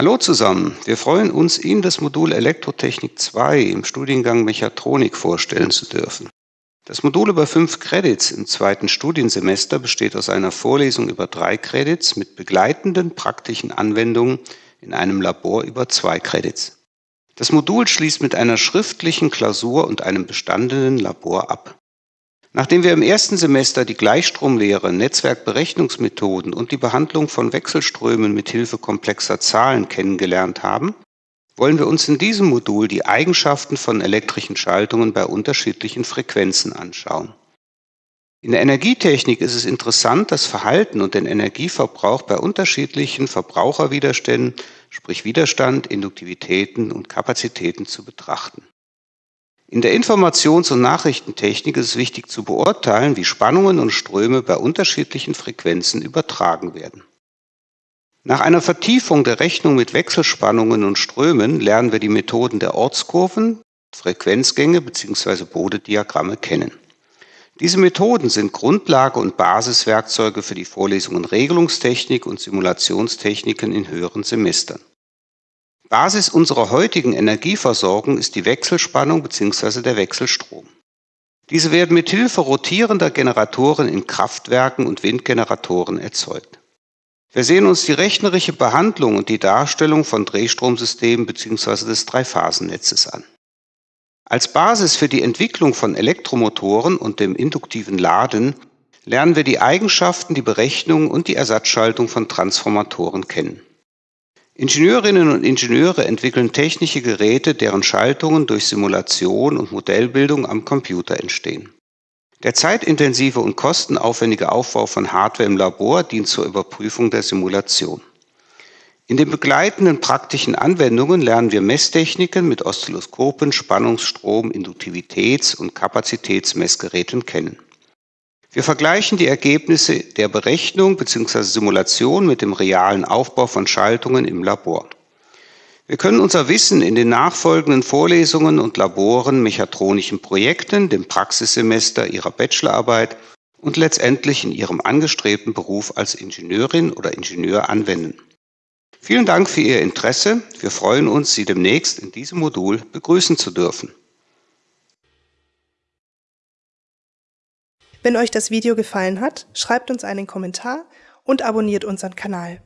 Hallo zusammen, wir freuen uns, Ihnen das Modul Elektrotechnik 2 im Studiengang Mechatronik vorstellen zu dürfen. Das Modul über fünf Credits im zweiten Studiensemester besteht aus einer Vorlesung über drei Credits mit begleitenden praktischen Anwendungen in einem Labor über zwei Credits. Das Modul schließt mit einer schriftlichen Klausur und einem bestandenen Labor ab. Nachdem wir im ersten Semester die Gleichstromlehre, Netzwerkberechnungsmethoden und die Behandlung von Wechselströmen mit Hilfe komplexer Zahlen kennengelernt haben, wollen wir uns in diesem Modul die Eigenschaften von elektrischen Schaltungen bei unterschiedlichen Frequenzen anschauen. In der Energietechnik ist es interessant, das Verhalten und den Energieverbrauch bei unterschiedlichen Verbraucherwiderständen, sprich Widerstand, Induktivitäten und Kapazitäten zu betrachten. In der Informations- und Nachrichtentechnik ist es wichtig zu beurteilen, wie Spannungen und Ströme bei unterschiedlichen Frequenzen übertragen werden. Nach einer Vertiefung der Rechnung mit Wechselspannungen und Strömen lernen wir die Methoden der Ortskurven, Frequenzgänge bzw. Bodediagramme kennen. Diese Methoden sind Grundlage und Basiswerkzeuge für die Vorlesungen Regelungstechnik und Simulationstechniken in höheren Semestern. Basis unserer heutigen Energieversorgung ist die Wechselspannung bzw. der Wechselstrom. Diese werden mit Hilfe rotierender Generatoren in Kraftwerken und Windgeneratoren erzeugt. Wir sehen uns die rechnerische Behandlung und die Darstellung von Drehstromsystemen bzw. des Dreiphasennetzes an. Als Basis für die Entwicklung von Elektromotoren und dem induktiven Laden lernen wir die Eigenschaften, die Berechnung und die Ersatzschaltung von Transformatoren kennen. Ingenieurinnen und Ingenieure entwickeln technische Geräte, deren Schaltungen durch Simulation und Modellbildung am Computer entstehen. Der zeitintensive und kostenaufwendige Aufbau von Hardware im Labor dient zur Überprüfung der Simulation. In den begleitenden praktischen Anwendungen lernen wir Messtechniken mit Oszilloskopen, Spannungsstrom, Induktivitäts- und Kapazitätsmessgeräten kennen. Wir vergleichen die Ergebnisse der Berechnung bzw. Simulation mit dem realen Aufbau von Schaltungen im Labor. Wir können unser Wissen in den nachfolgenden Vorlesungen und Laboren, mechatronischen Projekten, dem Praxissemester Ihrer Bachelorarbeit und letztendlich in Ihrem angestrebten Beruf als Ingenieurin oder Ingenieur anwenden. Vielen Dank für Ihr Interesse. Wir freuen uns, Sie demnächst in diesem Modul begrüßen zu dürfen. Wenn euch das Video gefallen hat, schreibt uns einen Kommentar und abonniert unseren Kanal.